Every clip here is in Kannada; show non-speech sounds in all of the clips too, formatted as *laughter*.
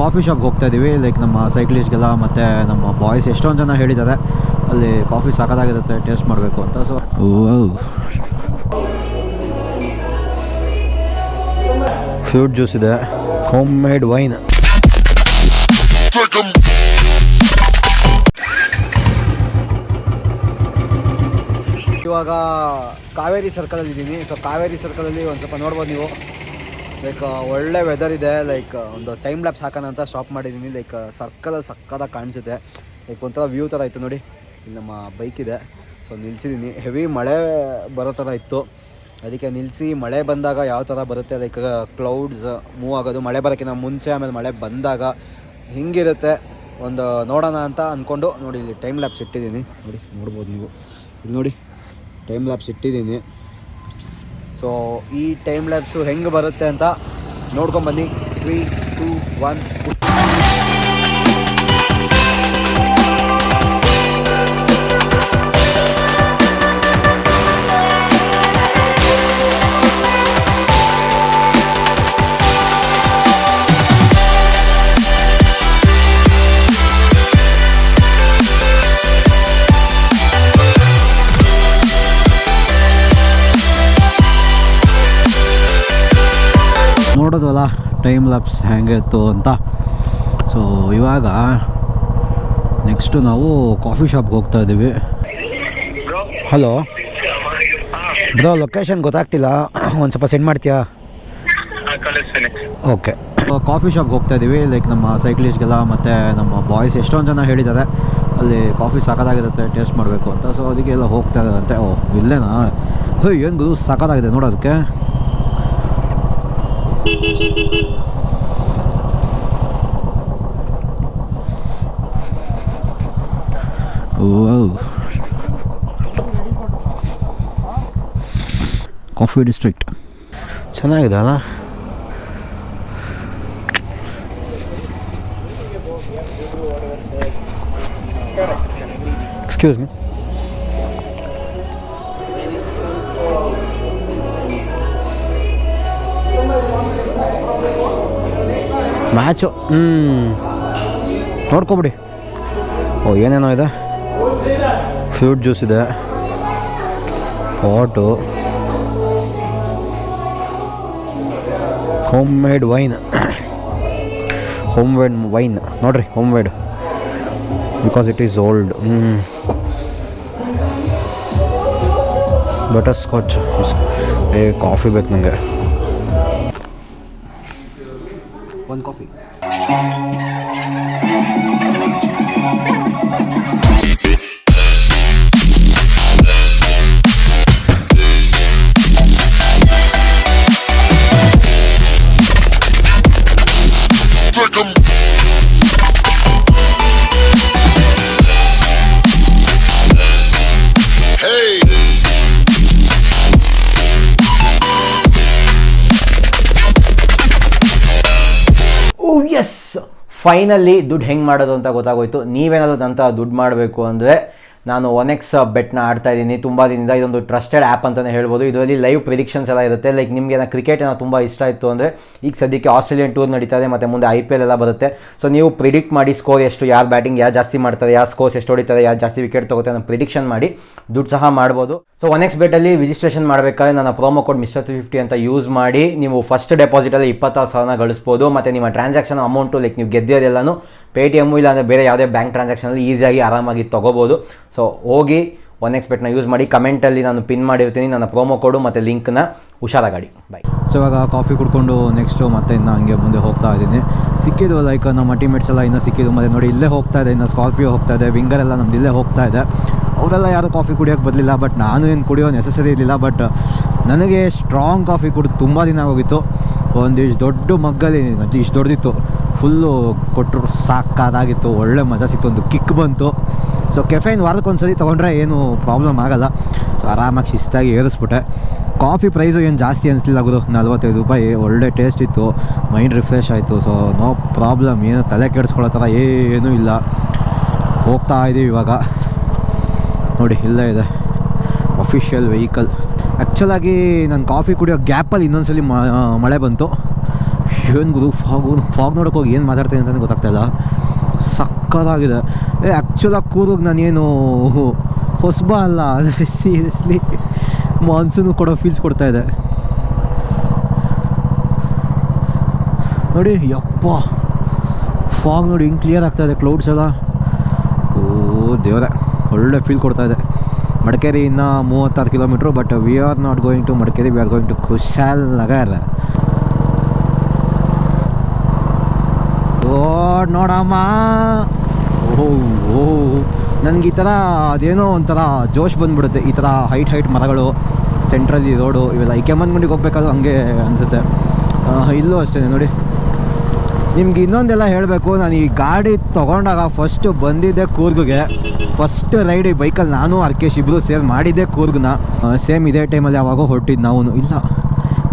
ಕಾಫಿ ಶಾಪ್ಗೆ ಹೋಗ್ತಾ ಇದ್ದೀವಿ ಲೈಕ್ ನಮ್ಮ ಸೈಕ್ಲಿಸ್ಟ್ಗೆಲ್ಲ ಮತ್ತು ನಮ್ಮ ಬಾಯ್ಸ್ ಎಷ್ಟೊಂದು ಜನ ಹೇಳಿದ್ದಾರೆ. ಅಲ್ಲಿ ಕಾಫಿ ಸಾಕಾಗಿರುತ್ತೆ ಟೇಸ್ಟ್ ಮಾಡಬೇಕು ಅಂತ. ಸೊ ಫ್ರೂಟ್ ಜ್ಯೂಸ್ ಇದೆ. ಹೋಮ್ ಮೇಡ್ ವೈನ್ ಇವಾಗ ಕಾವೇರಿ ಸರ್ಕಲಲ್ಲಿ ಇದ್ದೀನಿ ಸೊ ಕಾವೇರಿ ಸರ್ಕಲಲ್ಲಿ ಒಂದು ಸ್ವಲ್ಪ ನೋಡ್ಬೋದು ನೀವು. ಲೈಕ್ ಒಳ್ಳೆ ವೆದರ್ ಇದೆ. ಲೈಕ್ ಒಂದು ಟೈಮ್ ಲ್ಯಾಪ್ಸ್ ಹಾಕೋಣ ಅಂತ ಸ್ಟಾಪ್ ಮಾಡಿದ್ದೀನಿ ಲೈಕ್ ಸರ್ಕಲಲ್ಲಿ ಸಕ್ಕದಾಗಿ ಕಾಣಿಸುತ್ತೆ ಲೈಕ್ ಒಂಥರ ವ್ಯೂ ಥರ ಇತ್ತು ನೋಡಿ. ಇಲ್ಲಿ ನಮ್ಮ ಬೈಕ್ ಇದೆ. ಸೊ ನಿಲ್ಸಿದ್ದೀನಿ ಹೆವಿ ಮಳೆ ಬರೋ ಥರ ಇತ್ತು. ಅದಕ್ಕೆ ನಿಲ್ಲಿಸಿ ಮಳೆ ಬಂದಾಗ ಯಾವ ಥರ ಬರುತ್ತೆ? ಲೈಕ್ ಕ್ಲೌಡ್ಸ್ ಮೂವ್ ಆಗೋದು. ಮಳೆ ಬರೋಕ್ಕಿಂತ ಮುಂಚೆ ಆಮೇಲೆ ಮಳೆ ಬಂದಾಗ ಹಿಂಗಿರುತ್ತೆ? ಒಂದು ನೋಡೋಣ ಅಂತ ಅಂದ್ಕೊಂಡು ನೋಡಿ, ಇಲ್ಲಿ ಟೈಮ್ ಲ್ಯಾಪ್ಸ್ ಇಟ್ಟಿದ್ದೀನಿ ನೋಡಿ, ನೋಡ್ಬೋದು ನೀವು. ಇಲ್ಲಿ ನೋಡಿ ಟೈಮ್ ಲ್ಯಾಪ್ಸ್ ಇಟ್ಟಿದ್ದೀನಿ ಸೊ ಈ ಟೈಮ್ ಲ್ಯಾಬ್ಸು ಹೆಂಗೆ ಬರುತ್ತೆ ಅಂತ ನೋಡ್ಕೊಂಬನ್ನಿ ತ್ರೀ ಟೂ ಒನ್ ನೋಡೋದಲ್ಲ ಟೈಮ್ ಲ್ಯಾಪ್ಸ್ ಹೇಗಿತ್ತು ಇತ್ತು ಅಂತ. ಸೊ ಇವಾಗ ನೆಕ್ಸ್ಟು ನಾವು ಕಾಫಿ ಶಾಪ್ಗೆ ಹೋಗ್ತಾ ಇದ್ದೀವಿ. ಹಲೋ ಬ್ರೋ ಲೊಕೇಶನ್ ಗೊತ್ತಾಗ್ತಿಲ್ಲ. ಒಂದು ಸ್ವಲ್ಪ ಸೆಂಡ್ ಮಾಡ್ತೀಯಾ? ಓಕೆ ಕಾಫಿ ಶಾಪ್ಗೆ ಹೋಗ್ತಾ ಇದ್ದೀವಿ. ಲೈಕ್ ನಮ್ಮ ಸೈಕ್ಲಿಸ್ಟ್ಗೆಲ್ಲ ಮತ್ತು ನಮ್ಮ ಬಾಯ್ಸ್ ಎಷ್ಟೊಂದು ಜನ ಹೇಳಿದ್ದಾರೆ. ಅಲ್ಲಿ ಕಾಫಿ ಸಾಕಾಗಿರುತ್ತೆ ಟೇಸ್ಟ್ ಮಾಡಬೇಕು ಅಂತ. ಸೊ ಅದಕ್ಕೆ ಎಲ್ಲ ಹೋಗ್ತಾ ಇದ್ದಾರಂತೆ ಓ ಇಲ್ಲೇನಾ? ಹೇ ಏನು ಗುರು ಸಾಕಾಗಿದೆ ನೋಡೋದಕ್ಕೆ ಕಾಫಿ ಡಿಸ್ಟ್ರಿಕ್ಟ್ ಚೆನ್ನಾಗಿದೆ ಅಲ್ಲ ಎಕ್ಸ್ಕ್ಯೂಸ್ ಮೀ ಮ್ಯಾಚು ಹ್ಞೂ ನೋಡ್ಕೊಬಿಡಿ. ಓ, ಏನೇನೋ ಇದೆ? ಫ್ರೂಟ್ ಜ್ಯೂಸ್ ಇದೆ. ಪಾಟು home made wine home made wine ನೋಡ್ರಿ homemade because it is old ಹ್ಞೂ ಬಟರ್ ಸ್ಕಾಚ್ ಏ ಕಾಫಿ ಬೇಕು ನನಗೆ ಒಂದು ಕಾಫಿ *laughs* ಎಸ್ ಫೈನಲಿ ದುಡ್ಡು ಹೆಂಗೆ ಮಾಡೋದು ಅಂತ ಗೊತ್ತಾಗೋಯ್ತು. ನೀವೇನಾದರೂ ಅಂತ ದುಡ್ಡು ಮಾಡಬೇಕು ಅಂದರೆ ನಾನು ಒನ್ ಎಕ್ಸ್ ಬೆಟ್ನ ಆಡ್ತಾ ಇದ್ದೀನಿ. ತುಂಬ ದಿನದಿಂದ ಇದೊಂದು ಟ್ರಸ್ಟೆಡ್ ಆ್ಯಪ್ ಅಂತಲೇ ಹೇಳ್ಬೋದು. ಇದರಲ್ಲಿ ಲೈವ್ ಪ್ರಿಡಿಕ್ಷನ್ಸ್ ಎಲ್ಲ ಇರುತ್ತೆ. ಲೈಕ್ ನಿಮಗೆ ನಾನು ಕ್ರಿಕೆಟ್ ಏನೋ ತುಂಬ ಇಷ್ಟ ಇತ್ತು ಅಂದರೆ, ಈಗ ಸದ್ಯಕ್ಕೆ ಆಸ್ಟ್ರೇಲಿಯನ್ ಟೂರ್ ನಡೀತಾ ಇದೆ, ಮತ್ತು ಮುಂದೆ ಐ ಪಿ ಎಲ್ ಎಲ್ಲ ಬರುತ್ತೆ. ಸೊ ನೀವು ಪ್ರಿಡಿಕ್ಟ್ ಮಾಡಿ ಸ್ಕೋರ್ ಎಷ್ಟು, ಯಾರು ಬ್ಯಾಟಿಂಗ್ ಯಾರು ಜಾಸ್ತಿ ಮಾಡ್ತಾರೆ, ಯಾರು ಸ್ಕೋರ್ಸ್ ಎಷ್ಟು ಹೊಡಿತಾರೆ, ಯಾರು ಜಾಸ್ತಿ ವಿಕೆಟ್ ತಗೋತಾರೆ ಅನ್ನೋ ಪ್ರಿಡಿಕ್ಷನ್ ಮಾಡಿ ದುಡ್ಡು ಸಹ ಮಾಡ್ಬೋದು. ಸೊ ಒನ್ ಎಕ್ಸ್ ಬೆಟ್ಟಲ್ಲಿ ರಿಜಿಸ್ಟ್ರೇಷನ್ ಮಾಡಬೇಕಾದ್ರೆ ನನ್ನ promo code mister three fifty ಅಂತ ಯೂಸ್ ಮಾಡಿ ನೀವು ಫಸ್ಟ್ ಡೆಪಾಸಿಟಲ್ಲಿ ಇಪ್ಪತ್ತಾರು ಸಾವಿರನ ಗಳಿಸ್ಬೋದು. ಮತ್ತು ನಿಮ್ಮ ಟ್ರಾನ್ಸಾಕ್ಷನ್ ಅಮೌಂಟು ಲೈಕ್ ನೀವು ಗೆದ್ದಿರೋದೆಲ್ಲನೂ ಪೇ ಟಿ ಎಮ್ಮು ಇಲ್ಲಾಂದರೆ ಬೇರೆ ಯಾವುದೇ ಬ್ಯಾಂಕ್ ಟ್ರಾನ್ಸಾಕ್ಷನಲ್ಲಿ ಈಸಿಯಾಗಿ ಆರಾಮಾಗಿ ತೊಗೋಬೋದು. ಸೊ ಹೋಗಿ ಒನ್ ಎಕ್ಸ್ಪೆಕ್ಟ್ನ ಯೂಸ್ ಮಾಡಿ ಕಮೆಂಟಲ್ಲಿ ನಾನು ಪಿನ್ ಮಾಡಿರ್ತೀನಿ, ನನ್ನ ಪ್ರೋಮೋ ಕೋಡು ಮತ್ತು ಲಿಂಕ್ನ ಹುಷಾರಾಗಾಡಿ ಬಾಯ್ ಸೊ ಇವಾಗ ಕಾಫಿ ಕುಡ್ಕೊಂಡು ನೆಕ್ಸ್ಟು ಮತ್ತೆ ಇನ್ನು ಹಂಗೆ ಮುಂದೆ ಹೋಗ್ತಾ ಇದ್ದೀನಿ. ಸಿಕ್ಕಿದ್ದು ಲೈಕ್ ನಮ್ಮ ಟೀಮೇಟ್ಸ್ ಎಲ್ಲ ಇನ್ನೂ ಸಿಕ್ಕಿದ್ದು ಮತ್ತು ನೋಡಿ, ಇಲ್ಲೇ ಹೋಗ್ತಾ ಇದೆ, ಇನ್ನು ಸ್ಕಾರ್ಪಿಯೋ ಹೋಗ್ತಾ ಇದೆ ವಿಂಗರ್ ಎಲ್ಲ ನಮ್ದು ಇಲ್ಲೇ ಹೋಗ್ತಾ ಇದೆ. ಅವರೆಲ್ಲ ಯಾರು ಕಾಫಿ ಕುಡಿಯೋಕ್ಕೆ ಬರಲಿಲ್ಲ ಬಟ್ ನಾನು ಏನು ಕುಡಿಯೋ ನೆಸಸರಿ ಇರಲಿಲ್ಲ ಬಟ್ ನನಗೆ ಸ್ಟ್ರಾಂಗ್ ಕಾಫಿ ಕುಡಿದು ತುಂಬ ದಿನ ಆಗೋಗಿತ್ತು. ಒಂದು ಇಷ್ಟು ದೊಡ್ಡ ಮಗ್ಗಲ್ಲಿ ಇಷ್ಟು ದೊಡ್ಡದಿತ್ತು ಫುಲ್ಲು ಕೊಟ್ಟರು ಸಾಕಾದಾಗಿತ್ತು, ಒಳ್ಳೆ ಮಜಾ ಸಿಕ್ತು, ಒಂದು ಕಿಕ್ ಬಂತು. ಸೊ ಕೆಫೇನ್ ವಾರಕ್ಕೆ ಒಂದು ಸರಿ ತೊಗೊಂಡ್ರೆ ಏನು ಪ್ರಾಬ್ಲಮ್ ಆಗೋಲ್ಲ. ಸೊ ಆರಾಮಾಗಿ ಶಿಸ್ತಾಗಿ ಏರಿಸ್ಬಿಟ್ಟೆ. ಕಾಫಿ ಪ್ರೈಸು ಏನು ಜಾಸ್ತಿ ಅನಿಸ್ಲಿಲ್ಲ ಗುರು. ನಲ್ವತ್ತೈದು ರೂಪಾಯಿ, ಒಳ್ಳೆ ಟೇಸ್ಟ್ ಇತ್ತು. ಮೈಂಡ್ ರಿಫ್ರೆಶ್ ಆಯಿತು. ಸೊ ನೋ ಪ್ರಾಬ್ಲಮ್ ಏನು ತಲೆ ಕೆಡಿಸ್ಕೊಳ್ಳೋ ಥರ ಏನೂ ಇಲ್ಲ. ಹೋಗ್ತಾ ಇದ್ದೀವಿ ಇವಾಗ. ನೋಡಿ, ಇಲ್ಲೇ ಇದೆ. ಅಫಿಷಿಯಲ್ ವೆಹಿಕಲ್ ಆ್ಯಕ್ಚುಲಾಗಿ ನಾನು ಕಾಫಿ ಕುಡಿಯೋ ಗ್ಯಾಪಲ್ಲಿ ಇನ್ನೊಂದ್ಸಲಿ ಸಲ ಮಳೆ ಬಂತು. ಏನು ಗುರು ಫಾಗು ಫಾಗ್ ನೋಡೋಕೆ ಹೋಗಿ ಏನು ಮಾತಾಡ್ತೀನಿ ಅಂತಲೇ ಗೊತ್ತಾಗ್ತಾಯಿಲ್ಲ ಸಕ್ಕತ್ತಾಗಿದೆ. ಏ ಆ್ಯಕ್ಚುಲಾಗಿ ಕೂರ್ಗ್ ನಾನೇನು ಹೊಸಬ ಅಲ್ಲ ಅಂದರೆ ಸೀರಿಯಸ್ಲಿ ಮಾನ್ಸೂನು ಕೊಡೋ ಫೀಲ್ಸ್ ಕೊಡ್ತಾ ಇದೆ. ನೋಡಿ, ಯಪ್ಪ. ಫಾಗ್ ನೋಡಿ ಹಿಂಗೆ ಕ್ಲಿಯರ್ ಆಗ್ತಾಯಿದೆ ಕ್ಲೌಡ್ಸ್ ಎಲ್ಲ. ಓ, ದೇವರೇ, ಒಳ್ಳೆ ಫೀಲ್ ಕೊಡ್ತಾ ಮಡಿಕೇರಿ ಇನ್ನ ಮೂವತ್ತಾರು kilometre but we are not going to Madikeri we are going to Kushalnagar ಓ, ನೋಡಮ್ಮ. ಓಹ್ ಓ. ನನಗೆ ಈ ಥರ ಅದೇನೋ ಒಂಥರ ಜೋಶ್ ಬಂದ್ಬಿಡುತ್ತೆ, ಈ ಥರ ಹೈಟ್ ಹೈಟ್ ಮರಗಳು ಸೆಂಟ್ರಲ್ಲಿ ರೋಡು ಇವೆಲ್ಲ. ಈ ಕೆಮ್ಮನ್ಗುಂಡಿಗೆ ಹೋಗ್ಬೇಕಾದ್ರೂ ಹಂಗೆ ಅನಿಸುತ್ತೆ. ಇಲ್ಲೂ ಅಷ್ಟೇ ನೋಡಿ. ನಿಮ್ಗೆ ಇನ್ನೊಂದೆಲ್ಲ ಹೇಳಬೇಕು, ನಾನು ಈ ಗಾಡಿ ತೊಗೊಂಡಾಗ ಫಸ್ಟು ಬಂದಿದ್ದೆ ಕೂರ್ಗಿಗೆ. ಫಸ್ಟ್ ರೈಡ್ ಈ ಬೈಕಲ್ಲಿ ನಾನು ಅರ್ಕೇಶ್ ಇಬ್ಬರು ಸೇರ್ ಮಾಡಿದ್ದೆ ಕೂರ್ಗ್ನ. ಸೇಮ್ ಇದೇ ಟೈಮಲ್ಲಿ ಯಾವಾಗ ಹೊರಟಿದ್ದು ನಾವು ಇಲ್ಲ.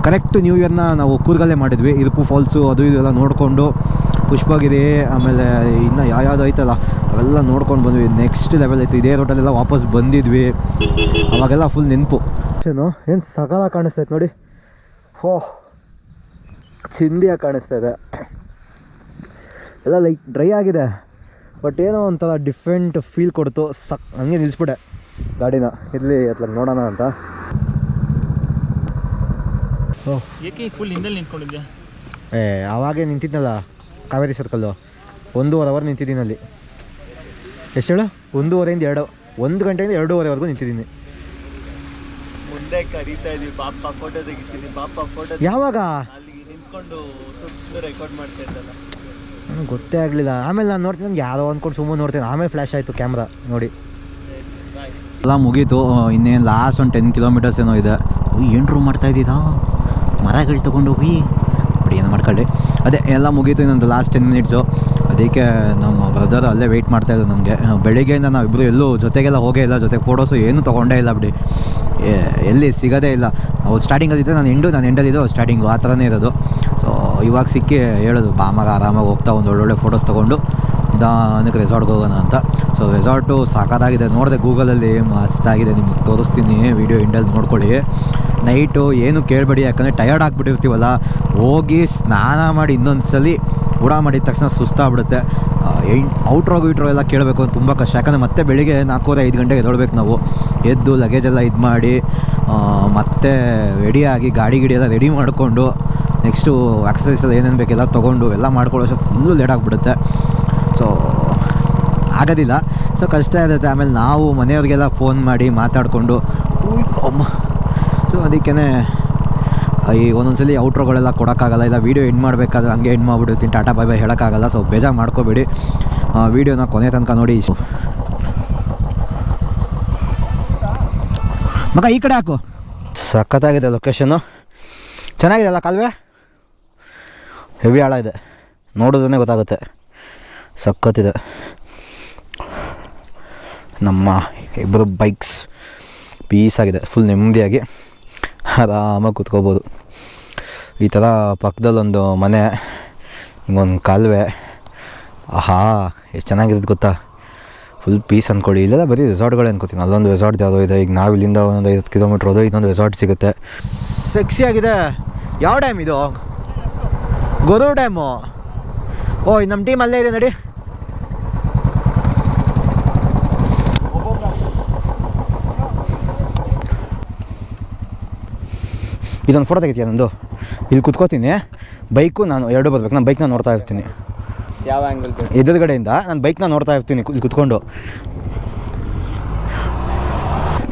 ಕರೆಕ್ಟ್ ನ್ಯೂ ಇಯರ್ನ ನಾವು ಕೂರ್ಗಲ್ಲೇ ಮಾಡಿದ್ವಿ. ಇರುಪು ಫಾಲ್ಸು ಅದು ಇದು ಎಲ್ಲ ನೋಡಿಕೊಂಡು ಪುಷ್ಪಗಿರಿ, ಆಮೇಲೆ ಇನ್ನು ಯಾವ್ಯಾವ್ದು ಐತಲ್ಲ, ಅವೆಲ್ಲ ನೋಡ್ಕೊಂಡು ಬಂದ್ವಿ. ನೆಕ್ಸ್ಟ್ ಲೆವೆಲ್ ಇತ್ತು. ಇದೇ ರೋಟಲ್ಲೆಲ್ಲ ವಾಪಸ್ ಬಂದಿದ್ವಿ. ಅವಾಗೆಲ್ಲ ಫುಲ್ ನೆನಪು. ಏನು? ಏನು ಸಕಾಲ ಕಾಣಿಸ್ತೈತೆ ನೋಡಿ. ಹೋ. ಚಿಂದಿಯಾಗಿ ಕಾಣಿಸ್ತಾ ಇದೆ. ಎಲ್ಲ ಲೈಕ್ ಡ್ರೈ ಆಗಿದೆ. ಬಟ್ ಏನೋ ಒಂಥರ ಡಿಫ್ರೆಂಟ್ ಫೀಲ್ ಕೊಡ್ತು. ಸಕ್ ಹಂಗೆ ನಿಲ್ಲಿಸ್ಬಿಟ್ಟೆ ಗಾಡಿನ. ಇರಲಿ ಅತ್ಲಾಗ ನೋಡೋಣ ಅಂತ. ಫುಲ್ ಹಿಂದಲ್ಲಿ ನಿಂತ್ಕೊಂಡಿದ್ದೆ ಏ ಆವಾಗೇ ನಿಂತಿದ್ನಲ್ಲ ಕಾವೇರಿ ಸರ್ಕಲ್ಲು ಒಂದೂವರೆ ಅವರ್ ನಿಂತಿದ್ದೀನಿ ಅಲ್ಲಿ. ಎಷ್ಟು ಹೇಳು? ಒಂದೂವರೆಯಿಂದ ಎರಡು ಒಂದು ಗಂಟೆಯಿಂದ ಎರಡೂವರೆವರೆಗೂ ನಿಂತಿದ್ದೀನಿ. ಮುಂದೆ ಕರೀತಾ ಇದೀವಿ. ಫೋಟೋ ತೆಗಿತೀನಿ. ಪಾಪ ಫೋಟೋ ಯಾವಾಗ? ನಿಂತ್ಕೊಂಡು ಸುತ್ತಲೂ ರೆಕಾರ್ಡ್ ಮಾಡ್ತಾ ಇದ್ದಲ್ಲ. ನನಗೆ ಗೊತ್ತೇ ಆಗಲಿಲ್ಲ. ಆಮೇಲೆ ನಾನು ನೋಡ್ತೀನಿ, ನಂಗೆ ಯಾರೋ ಅಂದ್ಕೊಂಡು ಸುಮ್ಮನೆ ನೋಡ್ತೀನಿ. ಆಮೇಲೆ ಫ್ಲ್ಯಾಶ್ ಆಯಿತು ಕ್ಯಾಮ್ರಾ ನೋಡಿ. ಎಲ್ಲ ಮುಗೀತು. ಇನ್ನೇನು ಲಾಸ್ಟ್ ಒಂದು ಟೆನ್ ಕಿಲೋಮೀಟರ್ಸ್ ಏನೋ ಇದೆ. ಏನು ರೂಮ್ ಮಾಡ್ತಾ ಇದ್ದೀರಾ? ಮರಗಳು ತೊಗೊಂಡು ಹೋಗಿ. ಬಿಡಿ ಏನು ಮಾಡ್ಕೊಳ್ಳಿ. ಅದೇ, ಎಲ್ಲ ಮುಗೀತು ಇನ್ನೊಂದು ಲಾಸ್ಟ್ ಟೆನ್ ಮಿನಿಟ್ಸು ಅದಕ್ಕೆ ನಮ್ಮ ಬ್ರದರ್ ಅಲ್ಲೇ ವೆಯ್ಟ್ ಮಾಡ್ತಾಯಿದ್ರು ನನಗೆ ಬೆಳಿಗ್ಗೆಯಿಂದ ನಾವಿಬ್ಬರು ಎಲ್ಲೂ ಜೊತೆಗೆಲ್ಲ ಹೋಗೇ ಇಲ್ಲ. ಜೊತೆ ಫೋಟೋಸು ಏನೂ ತೊಗೊಂಡೇ ಇಲ್ಲ ಬಿಡಿ. ಎಲ್ಲಿ ಸಿಗೋದೇ ಇಲ್ಲ. ಅವ್ರು ಸ್ಟಾರ್ಟಿಂಗಲ್ಲಿದ್ದರೆ ನಾನು ಎಂಡು ನಾನು ಎಂಡಲ್ಲಿದ್ದು ಸ್ಟಾರ್ಟಿಂಗು ಆ ಥರನೇ ಇರೋದು. ಸೊ ಇವಾಗ ಸಿಕ್ಕಿ ಹೇಳೋದು ಬಾಮಾಗ ಆರಾಮಾಗಿ ಹೋಗ್ತಾ ಒಂದು ಒಳ್ಳೊಳ್ಳೆ ಫೋಟೋಸ್ ತೊಗೊಂಡು ನಿಧಾನಕ್ಕೆ ರೆಸಾರ್ಟ್ಗೆ ಹೋಗೋಣ ಅಂತ. ಸೊ ರೆಸಾರ್ಟು ಸಾಕಾಗಿದೆ ನೋಡಿದೆ ಗೂಗಲಲ್ಲಿ ಮಸ್ತಾಗಿದೆ ನಿಮ್ಗೆ ತೋರಿಸ್ತೀನಿ. ವೀಡಿಯೋ ಇಂಡಲ್ಲಿ ನೋಡ್ಕೊಳ್ಳಿ. ನೈಟು ಏನು ಕೇಳಬೇಡಿ, ಯಾಕಂದರೆ ಟಯರ್ಡ್ ಆಗಿಬಿಟ್ಟಿರ್ತೀವಲ್ಲ. ಹೋಗಿ ಸ್ನಾನ ಮಾಡಿ ಇನ್ನೊಂದು ಸಲ ಊಟ ಮಾಡಿದ ತಕ್ಷಣ ಸುಸ್ತಾಗ್ಬಿಡುತ್ತೆ. ಔಟ್ರೋ ಇಟ್ರೋ ಎಲ್ಲ ಕೇಳಬೇಕು ಅಂತ ತುಂಬ ಕಷ್ಟ. ಯಾಕಂದರೆ ಮತ್ತೆ ಬೆಳಿಗ್ಗೆ ನಾಲ್ಕೂವರೆ, ಐದು ಗಂಟೆಗೆ ಎದೊಳ್ಬೇಕು ನಾವು. ಎದ್ದು ಲಗೇಜ್ ಎಲ್ಲ ಇದು ಮಾಡಿ ಮತ್ತೆ ರೆಡಿಯಾಗಿ ಗಾಡಿ ಗಿಡಿ ಎಲ್ಲ ರೆಡಿ ಮಾಡಿಕೊಂಡು ನೆಕ್ಸ್ಟು ಎಕ್ಸಸೈಸ್ ಎಲ್ಲ ಏನೇನು ಬೇಕೆಲ್ಲ ತೊಗೊಂಡು ಎಲ್ಲ ಮಾಡ್ಕೊಳ್ಳೋ ಫುಲ್ಲು ಲೇಟ್ ಆಗಿಬಿಡುತ್ತೆ. ಸೊ ಆಗೋದಿಲ್ಲ. ಸೊ ಕಷ್ಟ ಇರುತ್ತೆ. ಆಮೇಲೆ ನಾವು ಮನೆಯವ್ರಿಗೆಲ್ಲ ಫೋನ್ ಮಾಡಿ ಮಾತಾಡಿಕೊಂಡು ಸೊ ಅದಕ್ಕೇ ಈ ಒಂದೊಂದ್ಸಲಿ ಔಟ್ರೋಗಳೆಲ್ಲ ಕೊಡೋಕ್ಕಾಗಲ್ಲ. ಇಲ್ಲ ವೀಡಿಯೋ ಎಂಡ್ ಮಾಡಬೇಕಾದ್ರೆ ಹಂಗೆ ಎಂಡ್ ಮಾಡಿಬಿಡ್ತೀನಿ ಟಾಟಾ ಬಾಯ್ ಬಾಯ್ ಹೇಳೋಕ್ಕಾಗಲ್ಲ. ಸೊ ಬೇಜಾರು ಮಾಡ್ಕೋಬೇಡಿ. ವೀಡಿಯೋನ ಕೊನೆ ತನಕ ನೋಡಿ. ಮಗ, ಈ ಕಡೆ ಹಾಕು. ಸಖತ್ತಾಗಿದೆ ಲೊಕೇಶನ್ನು ಚೆನ್ನಾಗಿದೆಯಲ್ಲ ಕಾಲುವೆ? ಹೆವಿ ಆಳ ಇದೆ. ನೋಡೋದನ್ನೇ ಗೊತ್ತಾಗುತ್ತೆ. ಸಖತ್ತಿದೆ. ನಮ್ಮ ಇಬ್ಬರು ಬೈಕ್ಸ್ ಪೀಸಾಗಿದೆ ಫುಲ್ ನೆಮ್ಮದಿಯಾಗಿ ಆರಾಮಾಗಿ ಕೂತ್ಕೋಬೋದು. ಈ ಥರ ಪಕ್ಕದಲ್ಲೊಂದು ಮನೆ, ಹಿಂಗೊಂದು ಕಾಲುವೆ. ಆಹಾ, ಎಷ್ಟು ಚೆನ್ನಾಗಿರೋದು ಗೊತ್ತಾ? ಫುಲ್ ಪೀಸ್ ಅಂದ್ಕೊಳ್ಳಿ ಇಲ್ಲೆಲ್ಲ ಬರೀ ರೆಸಾರ್ಟ್ಗಳು ಅನ್ಕೋತೀನಿ. ಅಲ್ಲೊಂದು ರೆಸಾರ್ಟ್ ಯಾವುದೋ ಇದೆ. ಈಗ ನಾವು ಇಲ್ಲಿಂದ ಒಂದು ಐದು ಕಿಲೋಮೀಟ್ರ್ ಹೋದೋ ಇನ್ನೊಂದು ರೆಸಾರ್ಟ್ ಸಿಗುತ್ತೆ. ಸೆಕ್ಸಿಯಾಗಿದೆ ಯಾವ ಡ್ಯಾಮ್ ಇದು? ಗೊರು ಡ್ಯಾಮು ಓ ನಮ್ಮ ಟೀಮ್ ಅಲ್ಲೇ ಇದೆ ನೋಡಿ ಇದೊಂದು ಫೋಟೋ ತೆಗಿತೀಯ ನಂದು? ಇಲ್ಲಿ ಕುತ್ಕೋತೀನಿ. ಬೈಕು ನಾನು ಎರಡು ಬರ್ಬೇಕು. ನಾನು ಬೈಕ್ನ ನೋಡ್ತಾ ಇರ್ತೀನಿ. ಯಾವ ಆ್ಯಂಗಲ್ ಎದುರುಗಡೆಯಿಂದ ನಾನು ಬೈಕ್ನ ನೋಡ್ತಾ ಇರ್ತೀನಿ ಇಲ್ಲಿ ಕುತ್ಕೊಂಡು.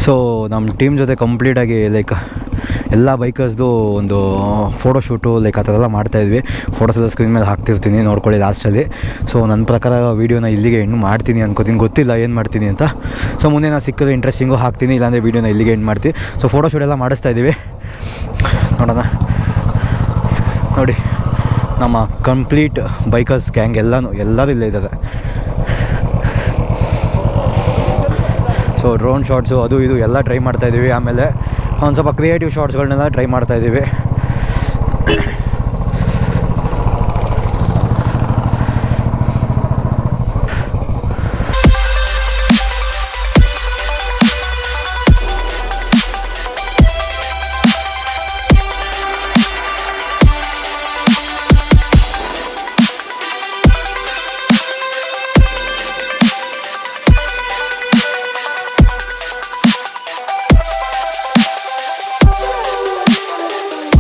ಸೊ ನಮ್ಮ ಟೀಮ್ ಜೊತೆ ಕಂಪ್ಲೀಟಾಗಿ ಲೈಕ್ ಎಲ್ಲ ಬೈಕರ್ಸ್ದು ಒಂದು ಫೋಟೋ ಶೂಟು ಲೈಕ್ ಆ ಥರ ಎಲ್ಲ ಮಾಡ್ತಾಯಿದ್ವಿ ಫೋಟೋಸ್ ಎಲ್ಲ ಸ್ಕ್ರೀನ್ ಮೇಲೆ ಹಾಕ್ತಿರ್ತೀನಿ, ನೋಡ್ಕೊಳ್ಳಿ ಲಾಸ್ಟಲ್ಲಿ ಸೊ ನನ್ನ ಪ್ರಕಾರ ವೀಡಿಯೋನ ಇಲ್ಲಿಗೆ ಎಂಡ್ ಮಾಡ್ತೀನಿ ಅನ್ಕೋತೀನಿ. ಗೊತ್ತಿಲ್ಲ ಏನು ಮಾಡ್ತೀನಿ ಅಂತ. ಸೊ ಮುಂದೆ ನಾನು ಸಿಕ್ಕಿದ್ರೆ ಇಂಟ್ರೆಸ್ಟಿಂಗು ಹಾಕ್ತೀನಿ, ಇಲ್ಲಾಂದರೆ ವೀಡಿಯೋನ ಇಲ್ಲಿಗೆ ಎಂಡ್ ಮಾಡ್ತೀನಿ ಸೊ ಫೋಟೋ ಶೂಟ್ ಎಲ್ಲ ಮಾಡಿಸ್ತಾ ಇದ್ದೀವಿ. ನೋಡೋಣ. ನೋಡಿ, ನಮ್ಮ ಕಂಪ್ಲೀಟ್ ಬೈಕರ್ಸ್ ಗ್ಯಾಂಗ್ ಎಲ್ಲನೂ, ಎಲ್ಲರೂ ಇಲ್ಲೇ ಇದ್ದಾರೆ. ಸೊ ಡ್ರೋನ್ ಶಾಟ್ಸು ಅದು ಇದು ಎಲ್ಲ ಟ್ರೈ ಮಾಡ್ತಾಯಿದ್ದೀವಿ ಆಮೇಲೆ ಒಂದು ಸ್ವಲ್ಪ ಕ್ರಿಯೇಟಿವ್ ಶಾರ್ಟ್ಸ್ಗಳನ್ನೆಲ್ಲ ಟ್ರೈ ಮಾಡ್ತಾಯಿದ್ದೀವಿ